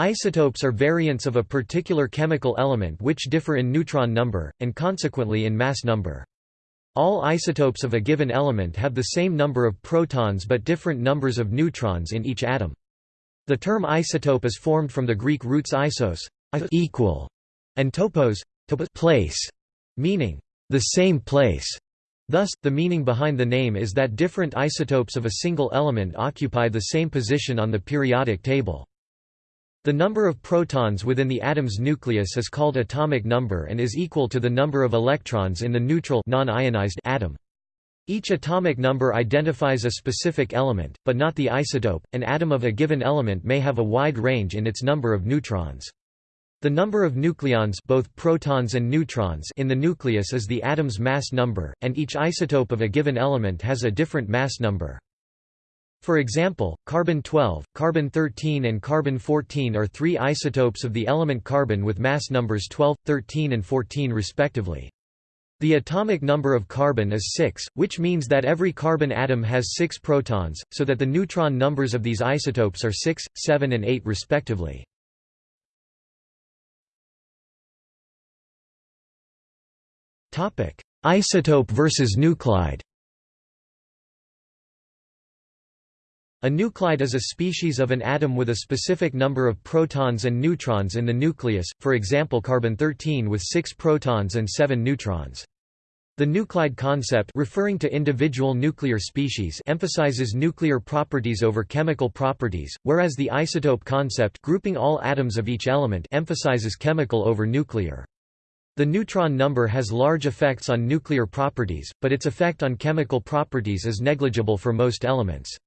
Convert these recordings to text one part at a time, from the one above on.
Isotopes are variants of a particular chemical element which differ in neutron number, and consequently in mass number. All isotopes of a given element have the same number of protons but different numbers of neutrons in each atom. The term isotope is formed from the Greek roots isos equal, and topos place, meaning the same place. Thus, the meaning behind the name is that different isotopes of a single element occupy the same position on the periodic table. The number of protons within the atom's nucleus is called atomic number and is equal to the number of electrons in the neutral non-ionized atom. Each atomic number identifies a specific element, but not the isotope. An atom of a given element may have a wide range in its number of neutrons. The number of nucleons both protons and neutrons in the nucleus is the atom's mass number, and each isotope of a given element has a different mass number. For example, carbon-12, carbon-13 and carbon-14 are three isotopes of the element carbon with mass numbers 12, 13 and 14 respectively. The atomic number of carbon is 6, which means that every carbon atom has 6 protons, so that the neutron numbers of these isotopes are 6, 7 and 8 respectively. Isotope versus nuclide A nuclide is a species of an atom with a specific number of protons and neutrons in the nucleus, for example carbon-13 with 6 protons and 7 neutrons. The nuclide concept referring to individual nuclear species emphasizes nuclear properties over chemical properties, whereas the isotope concept grouping all atoms of each element emphasizes chemical over nuclear. The neutron number has large effects on nuclear properties, but its effect on chemical properties is negligible for most elements.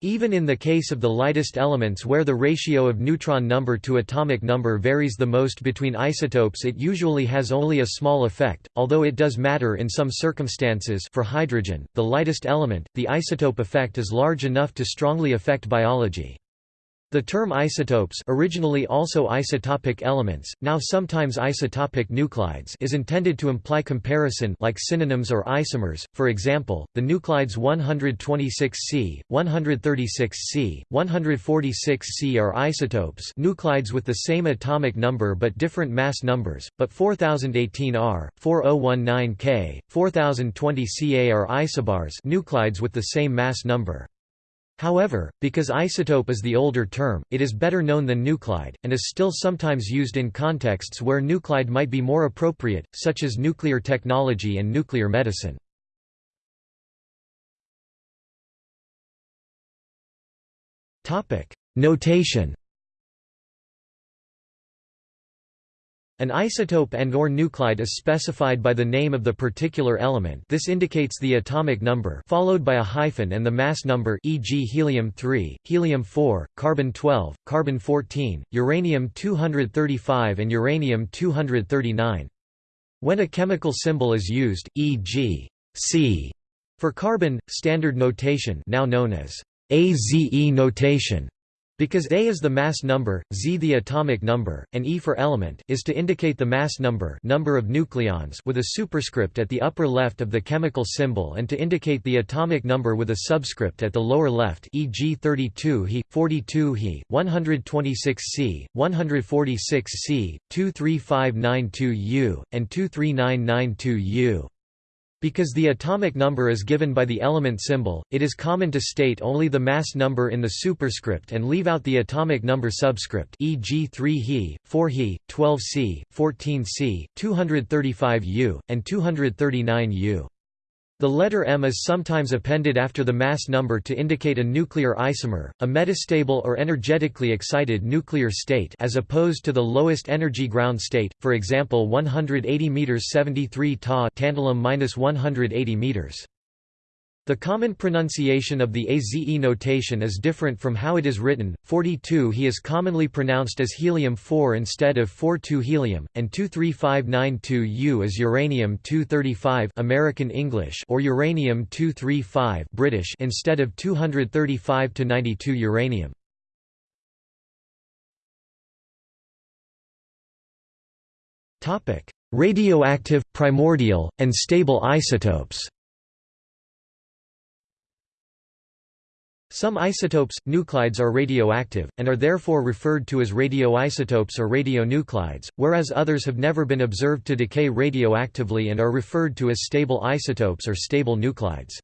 Even in the case of the lightest elements where the ratio of neutron number to atomic number varies the most between isotopes it usually has only a small effect, although it does matter in some circumstances for hydrogen, the lightest element, the isotope effect is large enough to strongly affect biology. The term isotopes originally also isotopic elements, now sometimes isotopic nuclides is intended to imply comparison like synonyms or isomers, for example, the nuclides 126C, 136C, 146C are isotopes nuclides with the same atomic number but different mass numbers, but 4018R, 4019K, 4020Ca are isobars nuclides with the same mass number. However, because isotope is the older term, it is better known than nuclide, and is still sometimes used in contexts where nuclide might be more appropriate, such as nuclear technology and nuclear medicine. Notation An isotope and or nuclide is specified by the name of the particular element this indicates the atomic number followed by a hyphen and the mass number e.g. helium-3, helium-4, carbon-12, carbon-14, uranium-235 and uranium-239. When a chemical symbol is used, e.g. C for carbon, standard notation now known as AZE notation because A is the mass number, Z the atomic number, and E for element is to indicate the mass number number of nucleons with a superscript at the upper left of the chemical symbol and to indicate the atomic number with a subscript at the lower left e.g. 32 He, 42 He, 126 C, 146 C, 23592 U, and 23992 U. Because the atomic number is given by the element symbol, it is common to state only the mass number in the superscript and leave out the atomic number subscript e.g. 3 He, 4 He, 12 C, 14 C, 235 U, and 239 U. The letter M is sometimes appended after the mass number to indicate a nuclear isomer, a metastable or energetically excited nuclear state as opposed to the lowest energy ground state, for example 180 m 73 Ta tantalum 180 meters. The common pronunciation of the AZE notation is different from how it is written. 42 He is commonly pronounced as helium-4 instead of 42 helium, and 23592U is uranium-235 American English or uranium-235 British instead of 235 to 92 uranium. Topic: Radioactive, primordial, and stable isotopes. Some isotopes, nuclides are radioactive, and are therefore referred to as radioisotopes or radionuclides, whereas others have never been observed to decay radioactively and are referred to as stable isotopes or stable nuclides.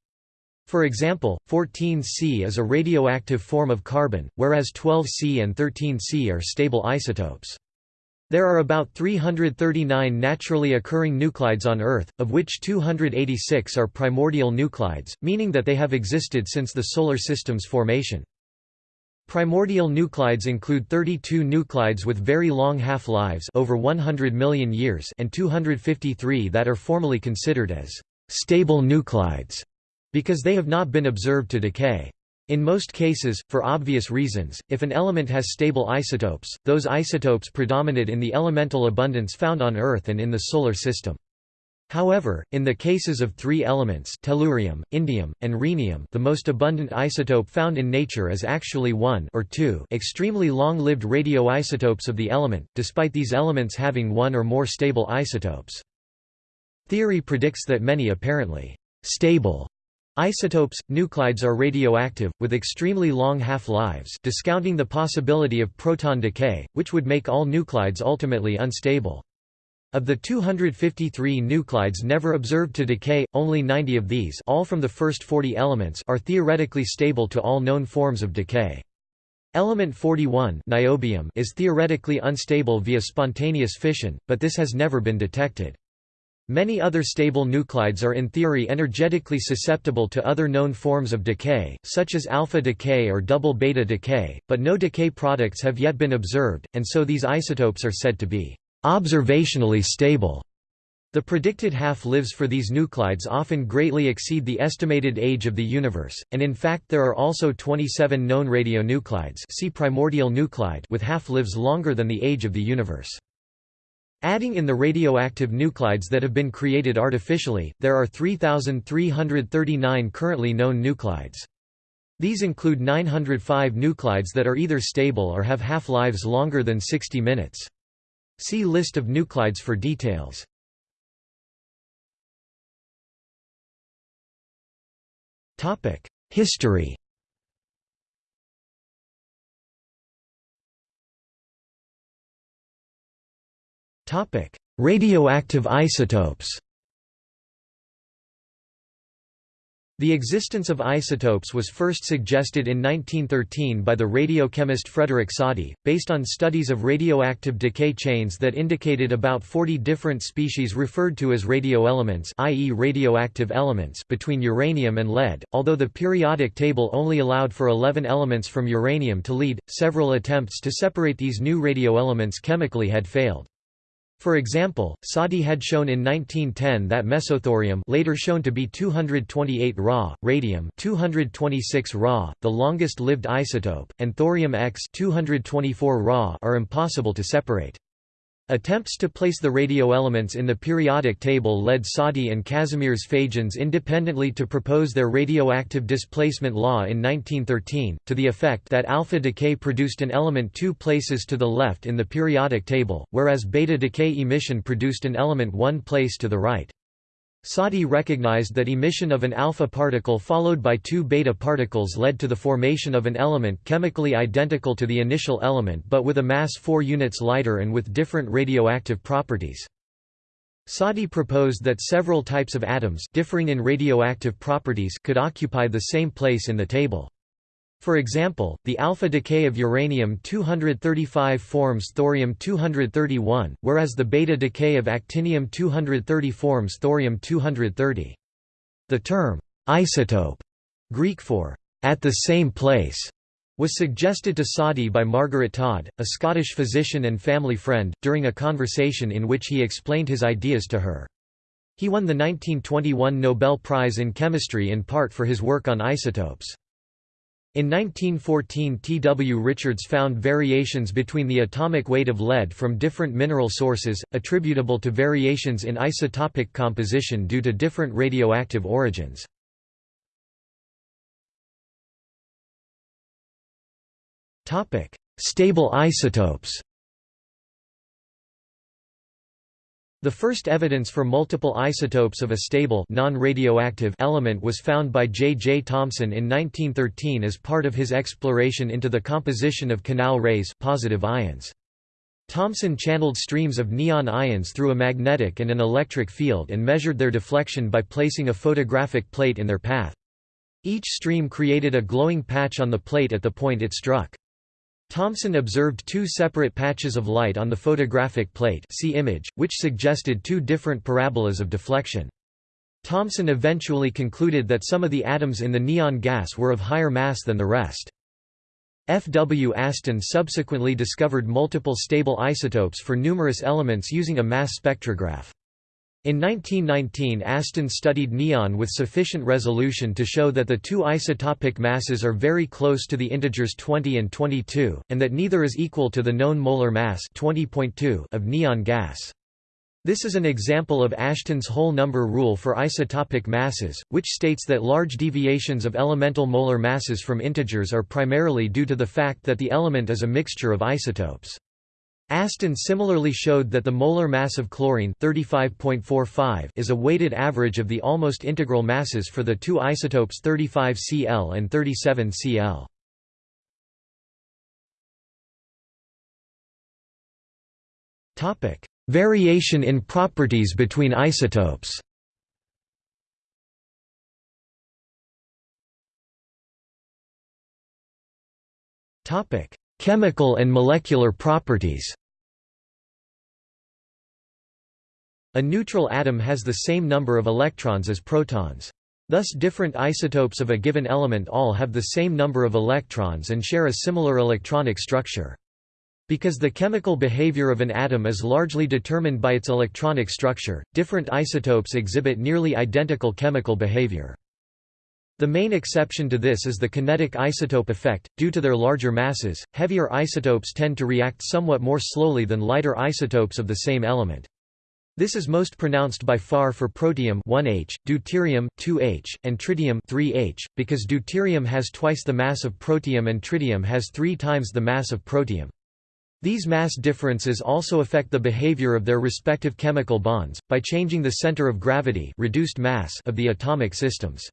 For example, 14C is a radioactive form of carbon, whereas 12C and 13C are stable isotopes. There are about 339 naturally occurring nuclides on Earth, of which 286 are primordial nuclides, meaning that they have existed since the Solar System's formation. Primordial nuclides include 32 nuclides with very long half-lives over 100 million years and 253 that are formally considered as stable nuclides because they have not been observed to decay. In most cases, for obvious reasons, if an element has stable isotopes, those isotopes predominate in the elemental abundance found on Earth and in the Solar System. However, in the cases of three elements tellurium, indium, and rhenium the most abundant isotope found in nature is actually one or two extremely long-lived radioisotopes of the element, despite these elements having one or more stable isotopes. Theory predicts that many apparently stable Isotopes, nuclides are radioactive, with extremely long half-lives discounting the possibility of proton decay, which would make all nuclides ultimately unstable. Of the 253 nuclides never observed to decay, only 90 of these all from the first 40 elements are theoretically stable to all known forms of decay. Element 41 niobium is theoretically unstable via spontaneous fission, but this has never been detected. Many other stable nuclides are in theory energetically susceptible to other known forms of decay, such as alpha decay or double beta decay, but no decay products have yet been observed, and so these isotopes are said to be observationally stable. The predicted half-lives for these nuclides often greatly exceed the estimated age of the universe, and in fact there are also 27 known radionuclides see primordial nuclide with half-lives longer than the age of the universe. Adding in the radioactive nuclides that have been created artificially, there are 3,339 currently known nuclides. These include 905 nuclides that are either stable or have half-lives longer than 60 minutes. See list of nuclides for details. History Radioactive isotopes The existence of isotopes was first suggested in 1913 by the radiochemist Frederick Soddy, based on studies of radioactive decay chains that indicated about 40 different species referred to as radioelements i.e. radioactive elements between uranium and lead. Although the periodic table only allowed for 11 elements from uranium to lead, several attempts to separate these new radioelements chemically had failed. For example, Soddy had shown in 1910 that mesothorium later shown to be 228 Ra, radium 226 Ra, the longest-lived isotope, and thorium X 224 Ra are impossible to separate. Attempts to place the radio elements in the periodic table led Soddy and Kazimierz Fajans independently to propose their radioactive displacement law in 1913, to the effect that alpha decay produced an element two places to the left in the periodic table, whereas beta decay emission produced an element one place to the right. Soddy recognized that emission of an alpha particle followed by two beta particles led to the formation of an element chemically identical to the initial element but with a mass 4 units lighter and with different radioactive properties. Soddy proposed that several types of atoms differing in radioactive properties could occupy the same place in the table. For example, the alpha decay of uranium-235 forms thorium-231, whereas the beta decay of actinium-230 forms thorium-230. The term, isotope, Greek for at the same place, was suggested to Soddy by Margaret Todd, a Scottish physician and family friend, during a conversation in which he explained his ideas to her. He won the 1921 Nobel Prize in Chemistry in part for his work on isotopes. In 1914 T. W. Richards found variations between the atomic weight of lead from different mineral sources, attributable to variations in isotopic composition due to different radioactive origins. Stable isotopes The first evidence for multiple isotopes of a stable non-radioactive element was found by J. J. Thomson in 1913 as part of his exploration into the composition of canal rays positive ions. Thomson channeled streams of neon ions through a magnetic and an electric field and measured their deflection by placing a photographic plate in their path. Each stream created a glowing patch on the plate at the point it struck. Thomson observed two separate patches of light on the photographic plate see image, which suggested two different parabolas of deflection. Thomson eventually concluded that some of the atoms in the neon gas were of higher mass than the rest. F. W. Aston subsequently discovered multiple stable isotopes for numerous elements using a mass spectrograph. In 1919 Aston studied neon with sufficient resolution to show that the two isotopic masses are very close to the integers 20 and 22, and that neither is equal to the known molar mass 20.2 of neon gas. This is an example of Aston's whole number rule for isotopic masses, which states that large deviations of elemental molar masses from integers are primarily due to the fact that the element is a mixture of isotopes. Aston similarly showed that the molar mass of chlorine 35.45 is a weighted average of the almost integral masses for the two isotopes 35 Cl and 37 Cl. Variation in properties between isotopes Chemical and molecular properties A neutral atom has the same number of electrons as protons. Thus different isotopes of a given element all have the same number of electrons and share a similar electronic structure. Because the chemical behavior of an atom is largely determined by its electronic structure, different isotopes exhibit nearly identical chemical behavior. The main exception to this is the kinetic isotope effect. Due to their larger masses, heavier isotopes tend to react somewhat more slowly than lighter isotopes of the same element. This is most pronounced by far for protium 1H, deuterium 2H, and tritium 3H, because deuterium has twice the mass of protium and tritium has three times the mass of protium. These mass differences also affect the behavior of their respective chemical bonds, by changing the center of gravity reduced mass of the atomic systems.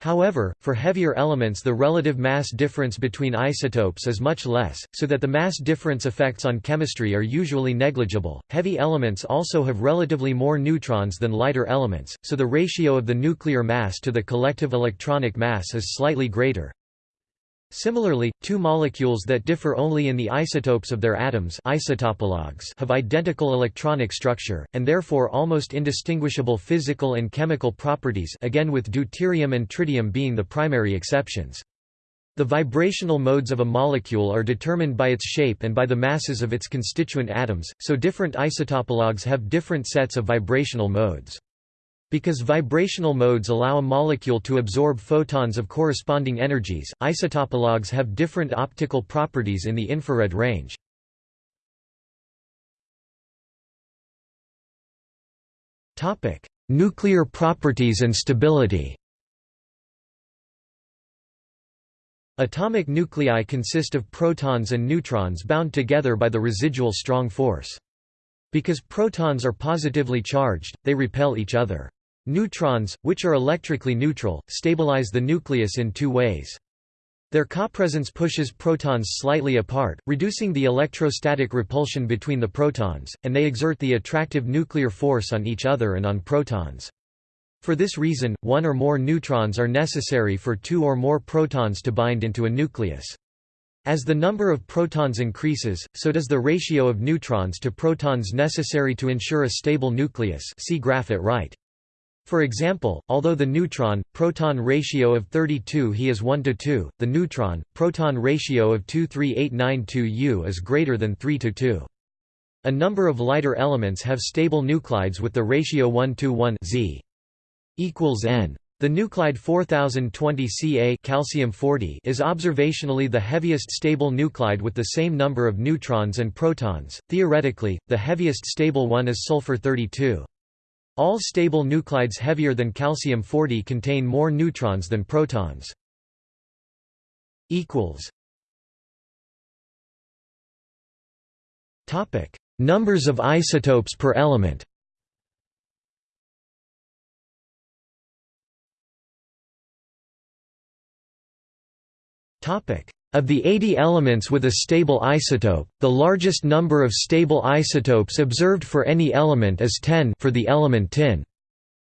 However, for heavier elements the relative mass difference between isotopes is much less, so that the mass difference effects on chemistry are usually negligible. Heavy elements also have relatively more neutrons than lighter elements, so the ratio of the nuclear mass to the collective electronic mass is slightly greater. Similarly, two molecules that differ only in the isotopes of their atoms isotopologues have identical electronic structure, and therefore almost indistinguishable physical and chemical properties again with deuterium and tritium being the primary exceptions. The vibrational modes of a molecule are determined by its shape and by the masses of its constituent atoms, so different isotopologues have different sets of vibrational modes. Because vibrational modes allow a molecule to absorb photons of corresponding energies, isotopologues have different optical properties in the infrared range. Nuclear properties and stability Atomic nuclei consist of protons and neutrons bound together by the residual strong force. Because protons are positively charged, they repel each other. Neutrons, which are electrically neutral, stabilize the nucleus in two ways. Their copresence pushes protons slightly apart, reducing the electrostatic repulsion between the protons, and they exert the attractive nuclear force on each other and on protons. For this reason, one or more neutrons are necessary for two or more protons to bind into a nucleus. As the number of protons increases, so does the ratio of neutrons to protons necessary to ensure a stable nucleus see graph at right. For example, although the neutron-proton ratio of 32 He is 1 to 2, the neutron-proton ratio of 23892 U is greater than 3 to 2. A number of lighter elements have stable nuclides with the ratio 1 to 1 Z equals N. The nuclide 4020 Ca calcium 40 is observationally the heaviest stable nuclide with the same number of neutrons and protons. Theoretically, the heaviest stable one is sulfur 32. All stable nuclides heavier than calcium-40 contain more neutrons than protons. Numbers of isotopes per element. Topic: of the 80 elements with a stable isotope, the largest number of stable isotopes observed for any element is 10 for the element tin.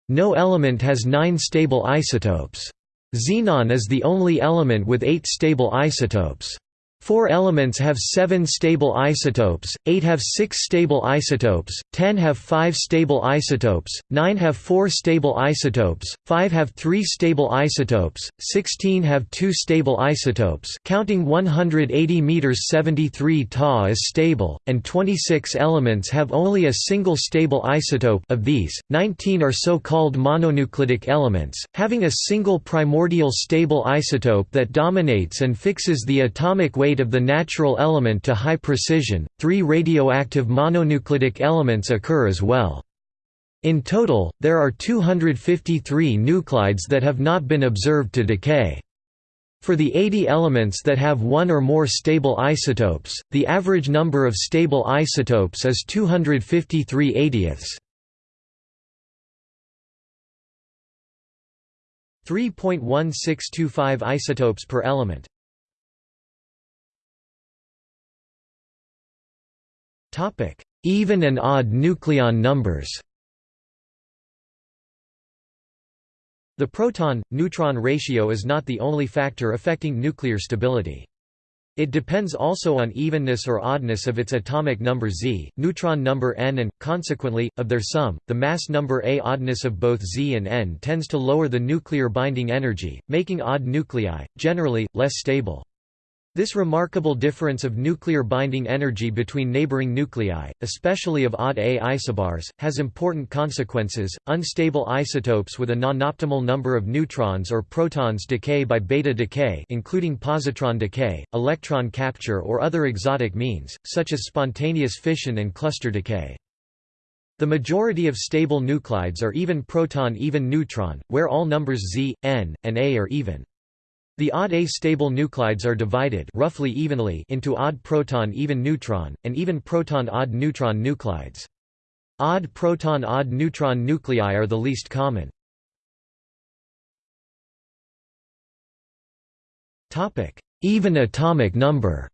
No element has 9 stable isotopes. Xenon is the only element with 8 stable isotopes. Four elements have seven stable isotopes, eight have six stable isotopes, ten have five stable isotopes, nine have four stable isotopes, five have three stable isotopes, sixteen have two stable isotopes counting 180 meters 73 Ta is stable, and 26 elements have only a single stable isotope of these, 19 are so-called mononuclidic elements, having a single primordial stable isotope that dominates and fixes the atomic weight of the natural element to high precision, three radioactive mononuclidic elements occur as well. In total, there are 253 nuclides that have not been observed to decay. For the 80 elements that have one or more stable isotopes, the average number of stable isotopes is 253 80ths. 3.1625 isotopes per element Even and odd nucleon numbers The proton-neutron ratio is not the only factor affecting nuclear stability. It depends also on evenness or oddness of its atomic number Z, neutron number n and, consequently, of their sum. The mass number A oddness of both Z and n tends to lower the nuclear binding energy, making odd nuclei, generally, less stable. This remarkable difference of nuclear binding energy between neighboring nuclei, especially of odd A isobars, has important consequences. Unstable isotopes with a non-optimal number of neutrons or protons decay by beta decay, including positron decay, electron capture or other exotic means, such as spontaneous fission and cluster decay. The majority of stable nuclides are even proton-even neutron, where all numbers Z, N, and A are even. The odd A-stable nuclides are divided roughly evenly into odd proton-even neutron, and even proton-odd neutron nuclides. Odd proton-odd neutron nuclei are the least common. Even atomic number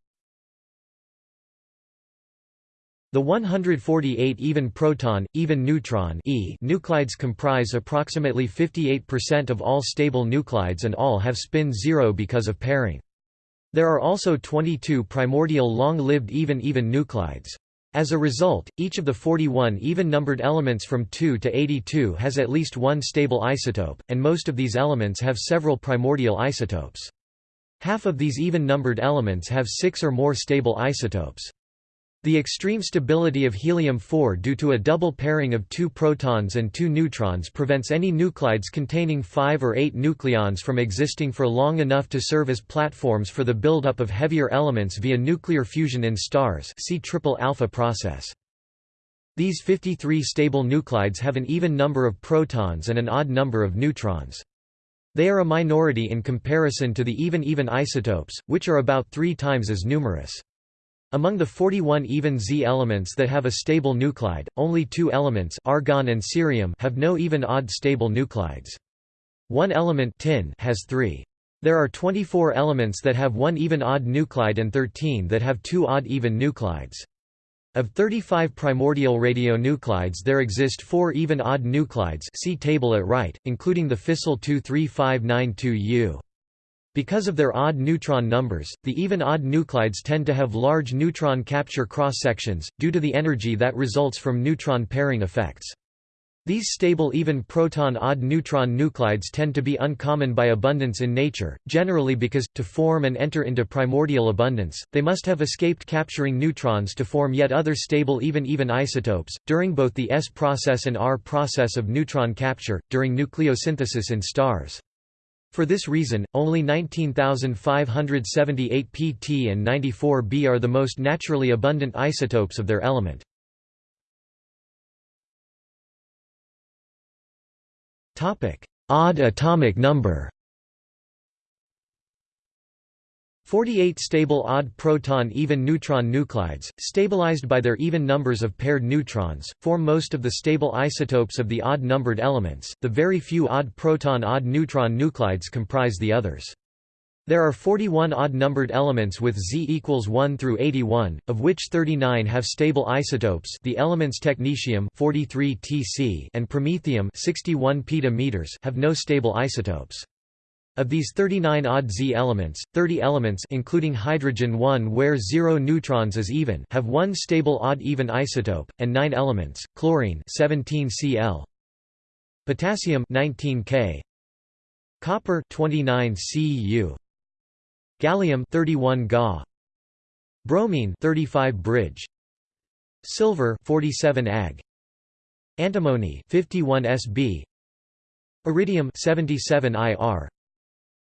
The 148 even proton, even neutron e nuclides comprise approximately 58% of all stable nuclides and all have spin zero because of pairing. There are also 22 primordial long-lived even-even nuclides. As a result, each of the 41 even-numbered elements from 2 to 82 has at least one stable isotope, and most of these elements have several primordial isotopes. Half of these even-numbered elements have six or more stable isotopes. The extreme stability of helium-4 due to a double pairing of two protons and two neutrons prevents any nuclides containing five or eight nucleons from existing for long enough to serve as platforms for the buildup of heavier elements via nuclear fusion in stars see triple alpha process. These 53 stable nuclides have an even number of protons and an odd number of neutrons. They are a minority in comparison to the even-even isotopes, which are about three times as numerous. Among the 41 even Z elements that have a stable nuclide, only two elements argon and cerium have no even odd stable nuclides. One element tin has three. There are 24 elements that have one even odd nuclide and 13 that have two odd even nuclides. Of 35 primordial radionuclides there exist four even odd nuclides see table at right, including the fissile 23592U. Because of their odd neutron numbers, the even odd nuclides tend to have large neutron capture cross-sections, due to the energy that results from neutron pairing effects. These stable even proton-odd neutron nuclides tend to be uncommon by abundance in nature, generally because, to form and enter into primordial abundance, they must have escaped capturing neutrons to form yet other stable even-even isotopes, during both the S process and R process of neutron capture, during nucleosynthesis in stars. For this reason, only 19,578 pt and 94 b are the most naturally abundant isotopes of their element. Odd atomic number 48 stable odd proton even neutron nuclides, stabilized by their even numbers of paired neutrons, form most of the stable isotopes of the odd-numbered elements, the very few odd proton odd neutron nuclides comprise the others. There are 41 odd-numbered elements with Z equals 1 through 81, of which 39 have stable isotopes the elements technetium 43 Tc and promethium 61 peta have no stable isotopes. Of these 39 odd Z elements, 30 elements including hydrogen 1 where 0 neutrons is even have one stable odd-even isotope, and 9 elements, chlorine 17 Cl, potassium 19 K, copper 29 Cu, gallium 31 Ga, bromine 35 bridge, silver 47 Ag, antimony 51 Sb, iridium 77 Ir,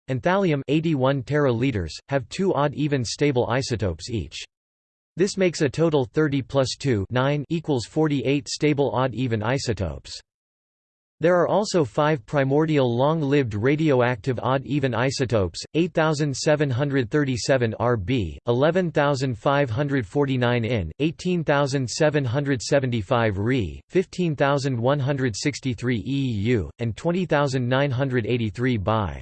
and thallium 81 teraliters, have two odd-even stable isotopes each. This makes a total 30 plus 2 9 equals 48 stable odd-even isotopes. There are also five primordial long-lived radioactive odd-even isotopes, 8737 Rb, 11549 In, 18775 Re, 15163 EU, and 20983 Bi.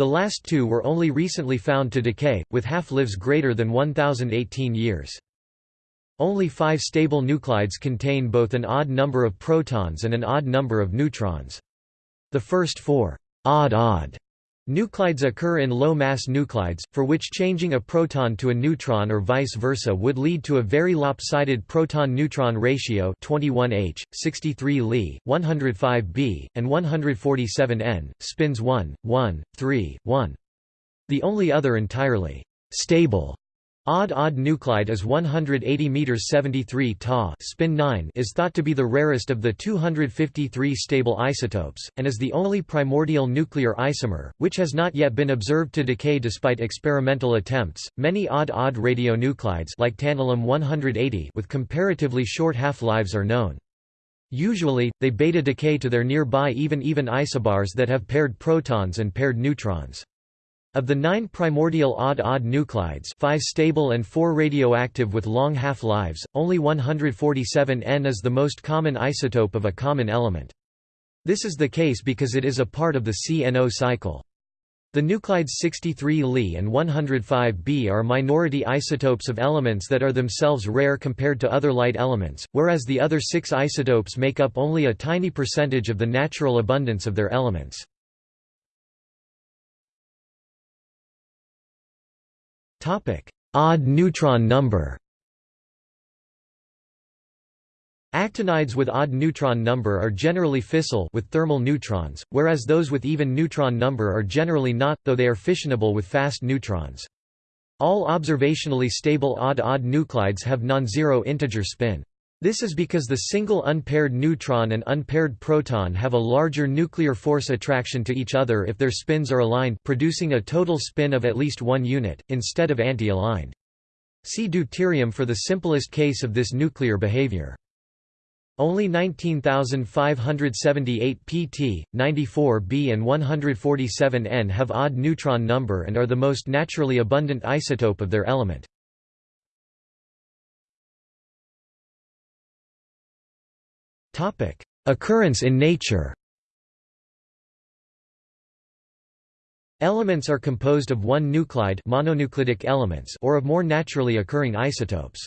The last two were only recently found to decay, with half-lives greater than 1018 years. Only five stable nuclides contain both an odd number of protons and an odd number of neutrons. The first four odd-odd nuclides occur in low-mass nuclides, for which changing a proton to a neutron or vice versa would lead to a very lopsided proton-neutron ratio 21H, 63 Li, 105 B, and 147 N, spins 1, 1, 3, 1. The only other entirely stable Odd-odd nuclide is 180 meters 73 Ta spin 9 is thought to be the rarest of the 253 stable isotopes, and is the only primordial nuclear isomer, which has not yet been observed to decay despite experimental attempts. Many odd-odd radionuclides like tantalum 180 with comparatively short half-lives are known. Usually, they beta decay to their nearby even-even isobars that have paired protons and paired neutrons. Of the nine primordial odd-odd nuclides five stable and four radioactive with long half-lives, only 147 N is the most common isotope of a common element. This is the case because it is a part of the CNO cycle. The nuclides 63 Li and 105 B are minority isotopes of elements that are themselves rare compared to other light elements, whereas the other six isotopes make up only a tiny percentage of the natural abundance of their elements. Odd neutron number Actinides with odd neutron number are generally fissile with thermal neutrons, whereas those with even neutron number are generally not, though they are fissionable with fast neutrons. All observationally stable odd-odd nuclides have non-zero integer spin. This is because the single unpaired neutron and unpaired proton have a larger nuclear force attraction to each other if their spins are aligned producing a total spin of at least one unit, instead of anti-aligned. See deuterium for the simplest case of this nuclear behavior. Only 19,578 pt, 94 b and 147 n have odd neutron number and are the most naturally abundant isotope of their element. Occurrence in nature Elements are composed of one nuclide mononuclidic elements or of more naturally occurring isotopes.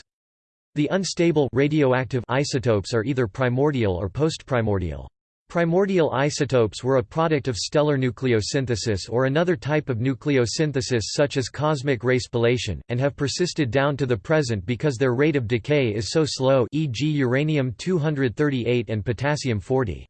The unstable radioactive isotopes are either primordial or postprimordial. Primordial isotopes were a product of stellar nucleosynthesis or another type of nucleosynthesis such as cosmic ray spallation, and have persisted down to the present because their rate of decay is so slow e.g. uranium-238 and potassium-40.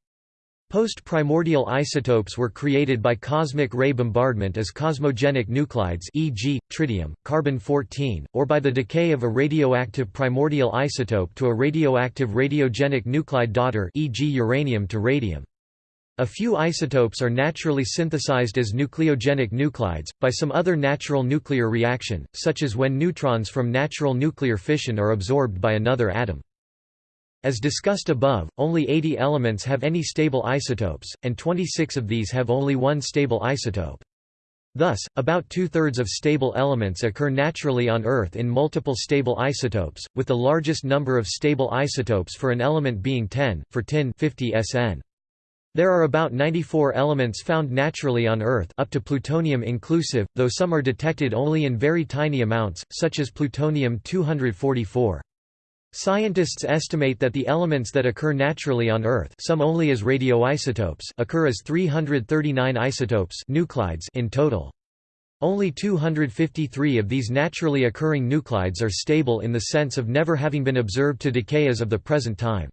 Post-primordial isotopes were created by cosmic ray bombardment as cosmogenic nuclides e.g., tritium, carbon-14, or by the decay of a radioactive primordial isotope to a radioactive radiogenic nuclide daughter e.g. uranium to radium. A few isotopes are naturally synthesized as nucleogenic nuclides, by some other natural nuclear reaction, such as when neutrons from natural nuclear fission are absorbed by another atom. As discussed above, only 80 elements have any stable isotopes, and 26 of these have only one stable isotope. Thus, about two-thirds of stable elements occur naturally on Earth in multiple stable isotopes, with the largest number of stable isotopes for an element being 10, for tin 50 SN. There are about 94 elements found naturally on Earth up to plutonium inclusive, though some are detected only in very tiny amounts, such as plutonium-244. Scientists estimate that the elements that occur naturally on Earth some only as radioisotopes occur as 339 isotopes nuclides in total. Only 253 of these naturally occurring nuclides are stable in the sense of never having been observed to decay as of the present time.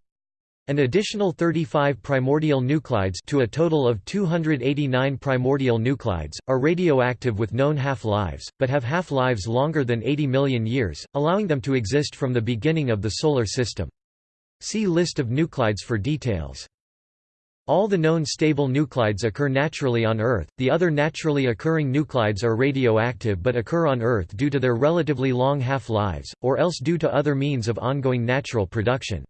An additional 35 primordial nuclides to a total of 289 primordial nuclides, are radioactive with known half-lives, but have half-lives longer than 80 million years, allowing them to exist from the beginning of the Solar System. See List of nuclides for details. All the known stable nuclides occur naturally on Earth, the other naturally occurring nuclides are radioactive but occur on Earth due to their relatively long half-lives, or else due to other means of ongoing natural production.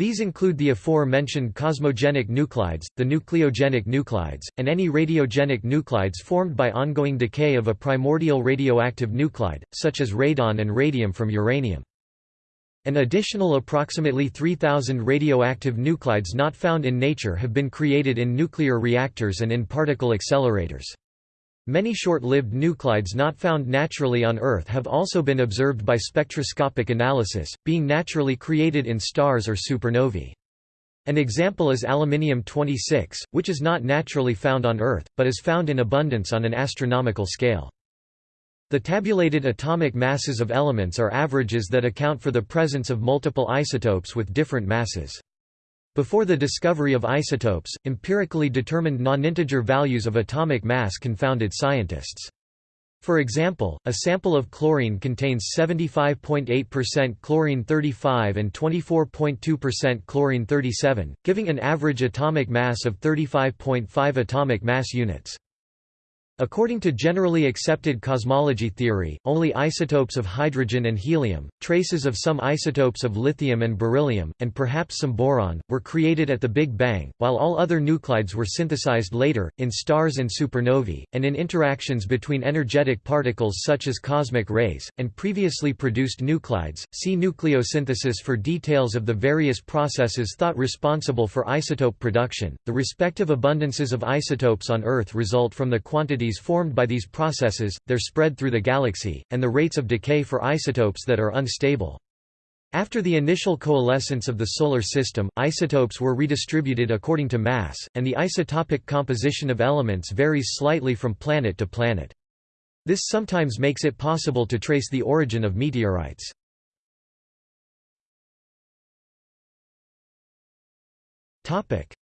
These include the aforementioned cosmogenic nuclides, the nucleogenic nuclides, and any radiogenic nuclides formed by ongoing decay of a primordial radioactive nuclide, such as radon and radium from uranium. An additional approximately 3,000 radioactive nuclides not found in nature have been created in nuclear reactors and in particle accelerators. Many short-lived nuclides not found naturally on Earth have also been observed by spectroscopic analysis, being naturally created in stars or supernovae. An example is aluminium-26, which is not naturally found on Earth, but is found in abundance on an astronomical scale. The tabulated atomic masses of elements are averages that account for the presence of multiple isotopes with different masses. Before the discovery of isotopes, empirically determined non-integer values of atomic mass confounded scientists. For example, a sample of chlorine contains 75.8% chlorine 35 and 24.2% chlorine 37, giving an average atomic mass of 35.5 atomic mass units. According to generally accepted cosmology theory, only isotopes of hydrogen and helium, traces of some isotopes of lithium and beryllium, and perhaps some boron, were created at the Big Bang, while all other nuclides were synthesized later, in stars and supernovae, and in interactions between energetic particles such as cosmic rays, and previously produced nuclides. See nucleosynthesis for details of the various processes thought responsible for isotope production. The respective abundances of isotopes on Earth result from the quantities formed by these processes, their spread through the galaxy, and the rates of decay for isotopes that are unstable. After the initial coalescence of the Solar System, isotopes were redistributed according to mass, and the isotopic composition of elements varies slightly from planet to planet. This sometimes makes it possible to trace the origin of meteorites.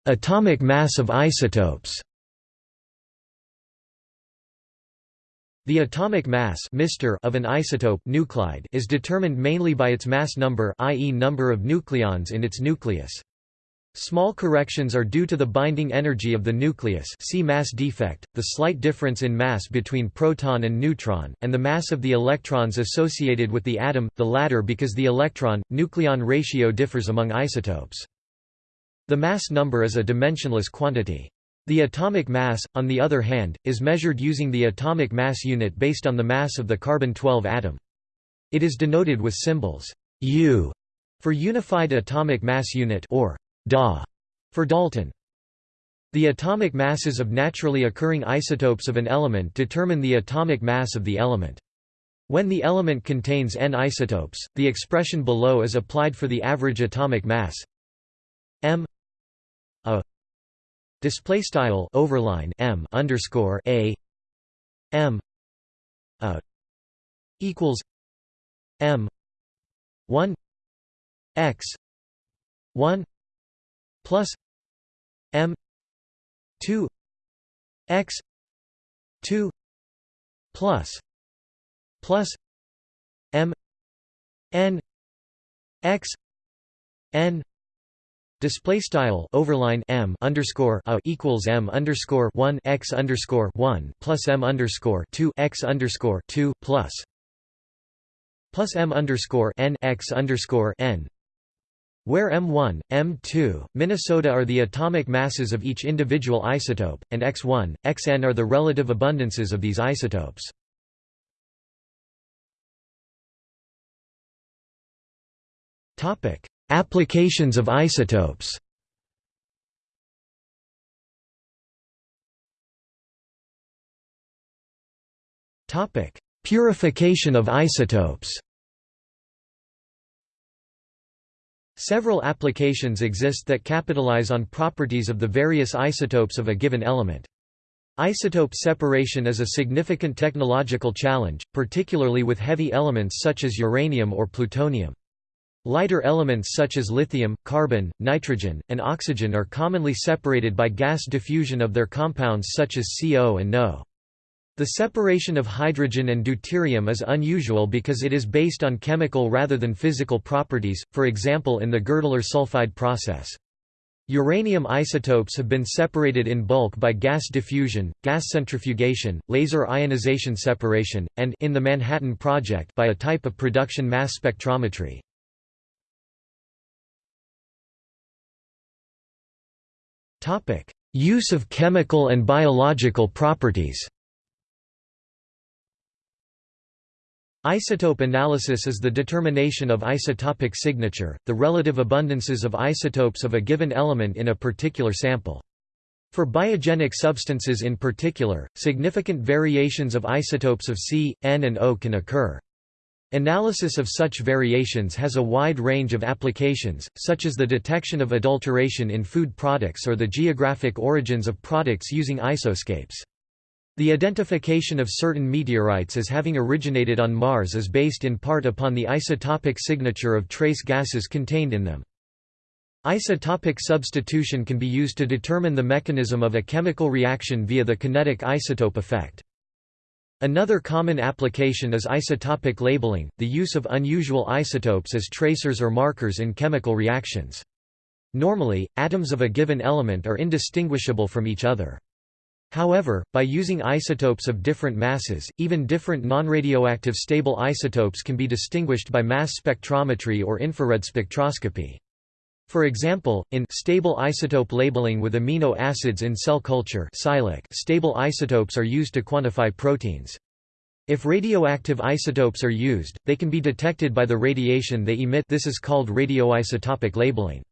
Atomic mass of isotopes The atomic mass of an isotope nuclide is determined mainly by its mass number i.e. number of nucleons in its nucleus. Small corrections are due to the binding energy of the nucleus see mass defect, the slight difference in mass between proton and neutron, and the mass of the electrons associated with the atom, the latter because the electron-nucleon ratio differs among isotopes. The mass number is a dimensionless quantity. The atomic mass, on the other hand, is measured using the atomic mass unit based on the mass of the carbon-12 atom. It is denoted with symbols U for Unified Atomic Mass Unit or Da for Dalton. The atomic masses of naturally occurring isotopes of an element determine the atomic mass of the element. When the element contains n isotopes, the expression below is applied for the average atomic mass m a Display style overline m underscore a m a equals m one x one plus m two x two plus plus m n x n Display style overline m underscore a equals m underscore one x underscore one plus m underscore two x underscore two plus plus m underscore n x underscore n, where m1, m2, Minnesota are the atomic masses of each individual isotope, and x1, xn are the relative abundances of these isotopes. Applications of isotopes Purification of isotopes Several applications exist that capitalize on properties of the various isotopes of a given element. Isotope separation is a significant technological challenge, particularly with heavy elements such as uranium or plutonium. Lighter elements such as lithium, carbon, nitrogen, and oxygen are commonly separated by gas diffusion of their compounds such as CO and NO. The separation of hydrogen and deuterium is unusual because it is based on chemical rather than physical properties, for example in the Girdler sulfide process. Uranium isotopes have been separated in bulk by gas diffusion, gas centrifugation, laser ionization separation, and in the Manhattan Project by a type of production mass spectrometry. Use of chemical and biological properties Isotope analysis is the determination of isotopic signature, the relative abundances of isotopes of a given element in a particular sample. For biogenic substances in particular, significant variations of isotopes of C, N and O can occur. Analysis of such variations has a wide range of applications, such as the detection of adulteration in food products or the geographic origins of products using isoscapes. The identification of certain meteorites as having originated on Mars is based in part upon the isotopic signature of trace gases contained in them. Isotopic substitution can be used to determine the mechanism of a chemical reaction via the kinetic isotope effect. Another common application is isotopic labeling, the use of unusual isotopes as tracers or markers in chemical reactions. Normally, atoms of a given element are indistinguishable from each other. However, by using isotopes of different masses, even different non-radioactive stable isotopes can be distinguished by mass spectrometry or infrared spectroscopy. For example, in stable isotope labeling with amino acids in cell culture stable isotopes are used to quantify proteins. If radioactive isotopes are used, they can be detected by the radiation they emit this is called radioisotopic labeling.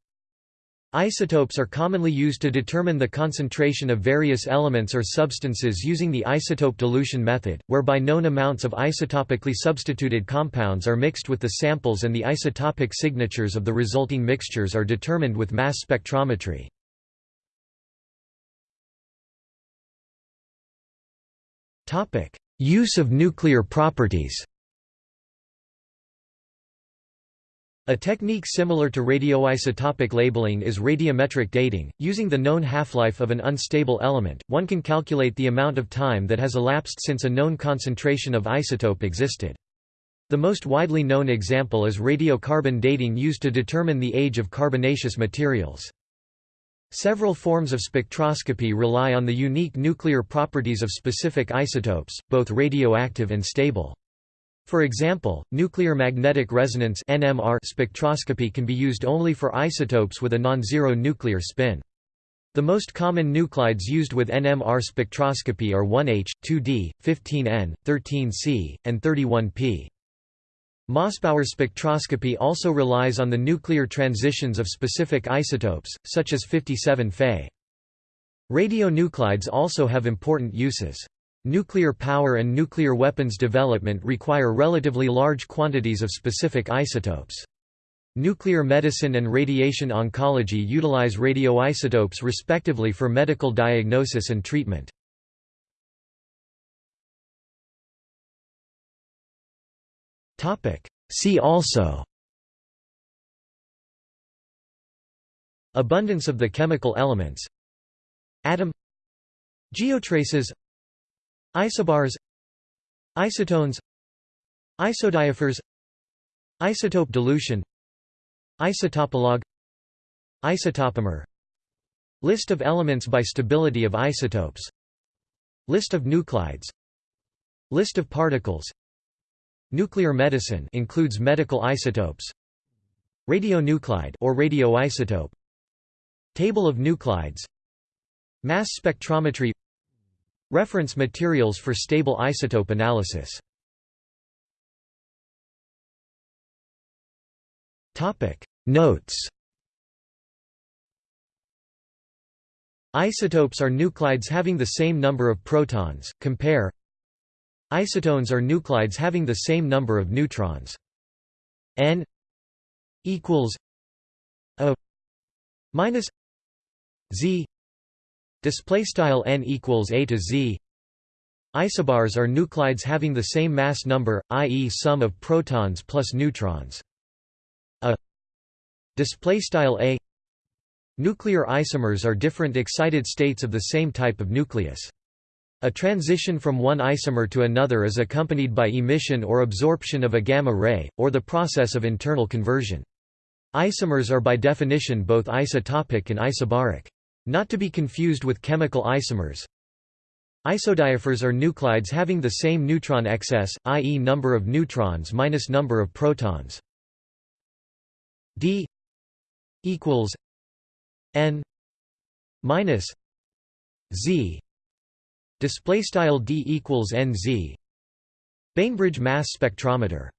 Isotopes are commonly used to determine the concentration of various elements or substances using the isotope dilution method, whereby known amounts of isotopically substituted compounds are mixed with the samples and the isotopic signatures of the resulting mixtures are determined with mass spectrometry. Use of nuclear properties A technique similar to radioisotopic labeling is radiometric dating. Using the known half-life of an unstable element, one can calculate the amount of time that has elapsed since a known concentration of isotope existed. The most widely known example is radiocarbon dating used to determine the age of carbonaceous materials. Several forms of spectroscopy rely on the unique nuclear properties of specific isotopes, both radioactive and stable. For example, nuclear magnetic resonance (NMR) spectroscopy can be used only for isotopes with a non-zero nuclear spin. The most common nuclides used with NMR spectroscopy are 1H, 2D, 15N, 13C, and 31P. Mossbauer spectroscopy also relies on the nuclear transitions of specific isotopes, such as 57 Fe. Radionuclides also have important uses. Nuclear power and nuclear weapons development require relatively large quantities of specific isotopes. Nuclear medicine and radiation oncology utilize radioisotopes respectively for medical diagnosis and treatment. See also Abundance of the chemical elements Atom Geotraces Isobars Isotones Isodiaphers Isotope dilution Isotopolog Isotopomer. List of elements by stability of isotopes. List of nuclides. List of particles. Nuclear medicine includes medical isotopes. Radionuclide or radioisotope. Table of nuclides. Mass spectrometry Reference materials for stable isotope analysis. Topic. Notes. Isotopes are nuclides having the same number of protons, compare. Isotones are nuclides having the same number of neutrons. N equals a minus z display style n equals a to z isobars are nuclides having the same mass number i.e. sum of protons plus neutrons a display style a nuclear isomers are different excited states of the same type of nucleus a transition from one isomer to another is accompanied by emission or absorption of a gamma ray, or the process of internal conversion. Isomers are by definition both isotopic and isobaric. Not to be confused with chemical isomers. Isodiaphers are nuclides having the same neutron excess, i.e. number of neutrons minus number of protons. D equals n minus z display style d equals nz Bainbridge mass spectrometer